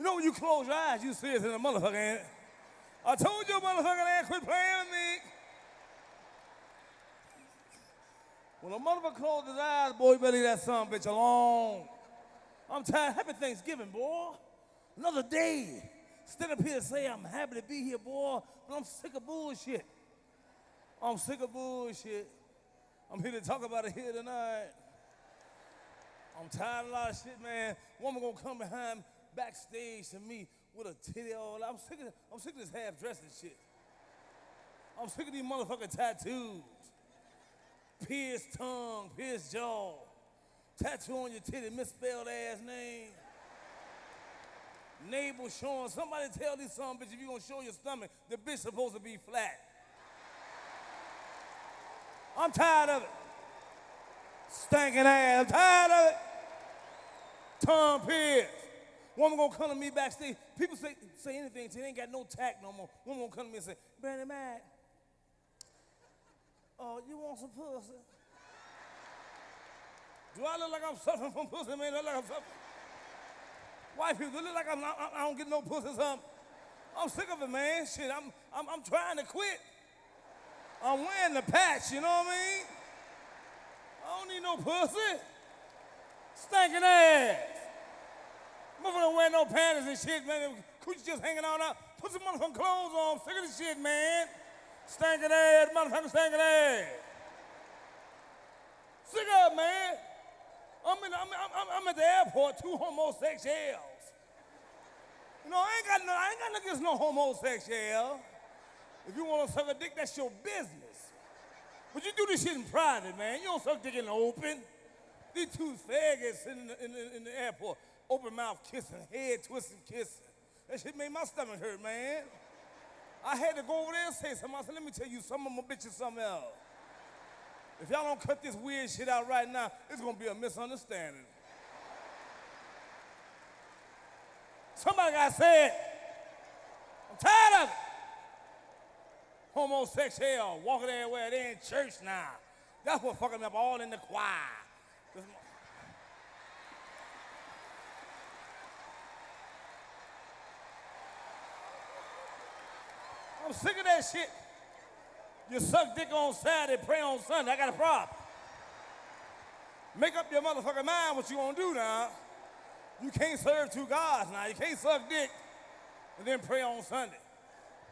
You know when you close your eyes, you see it in the motherfucker, ain't? I told you, motherfucker, man, quit playing with me. When a motherfucker closes his eyes, boy, you better leave that son bitch alone. I'm tired. Happy Thanksgiving, boy. Another day. Stand up here and say I'm happy to be here, boy, but I'm sick of bullshit. I'm sick of bullshit. I'm here to talk about it here tonight. I'm tired of a lot of shit, man. Woman gonna come behind backstage to me with a titty all. I'm sick of I'm sick of this half dressed and shit. I'm sick of these motherfucking tattoos. Pierced tongue, pierced jaw, tattoo on your titty, misspelled ass name. Navel showing. Somebody tell these son bitch if you gonna show your stomach, the bitch supposed to be flat. I'm tired of it. Stinking ass. I'm tired of it. Tom Pierce. Woman gonna come to me backstage. People say say anything. They ain't got no tact no more. Woman gonna come to me and say, Bernie Mac, oh, you want some pussy? Do I look like I'm suffering from pussy, man? Look like I'm suffering. White people, do look like I'm not, I don't get no pussy something? I'm sick of it, man. Shit, I'm, I'm, I'm trying to quit. I'm wearing the patch, you know what I mean? I don't need no pussy. Stinking ass. No panties and shit, man. Coochie just hanging on out. Put some motherfucking clothes on. Of this shit, man. Stinking ass, motherfucking stinking ass. Sick it, man. I'm, in, I'm, I'm, I'm at the airport, two homosexuals. You know, I ain't got no, I ain't got no against no homosexual. If you want to suck a dick, that's your business. But you do this shit in private, man. You don't suck dick in the open. These two faggots in the, in the, in the airport, open mouth kissing, head twisting kissing. That shit made my stomach hurt, man. I had to go over there and say something. I said, let me tell you something, I'm gonna bitch you something else. If y'all don't cut this weird shit out right now, it's gonna be a misunderstanding. Somebody got said, I'm tired of it. Homosexual, walking everywhere, they in church now. That's what fucking up all in the choir. I'm sick of that shit. You suck dick on Saturday, pray on Sunday. I got a problem. Make up your motherfucking mind what you gonna do now. You can't serve two gods now. You can't suck dick and then pray on Sunday.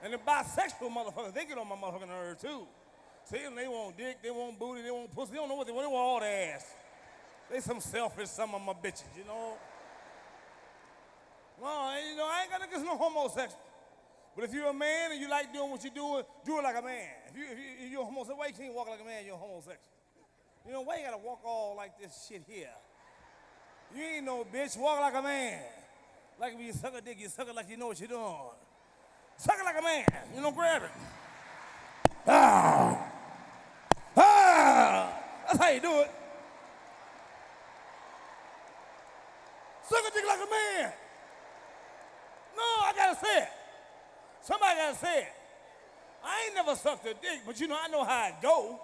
And the bisexual motherfuckers, they get on my motherfucking nerve too. See them, they want dick, they want booty, they want pussy. They don't know what they want. They want all the ass. They some selfish, some of my bitches, you know. No, you know, I ain't got against no homosexual. But if you're a man and you like doing what you're doing, do it like a man. If, you, if, you, if you're homosexual, why you can't walk like a man, you're homosexual? You know, why you gotta walk all like this shit here? You ain't no bitch, walk like a man. Like when you suck a dick, you suck it like you know what you're doing. Suck it like a man, you know, grab it. Ah! Ah! That's how you do it. Suck a dick like a man. No, I gotta say it. Somebody gotta say it. I ain't never sucked a dick, but you know, I know how it go.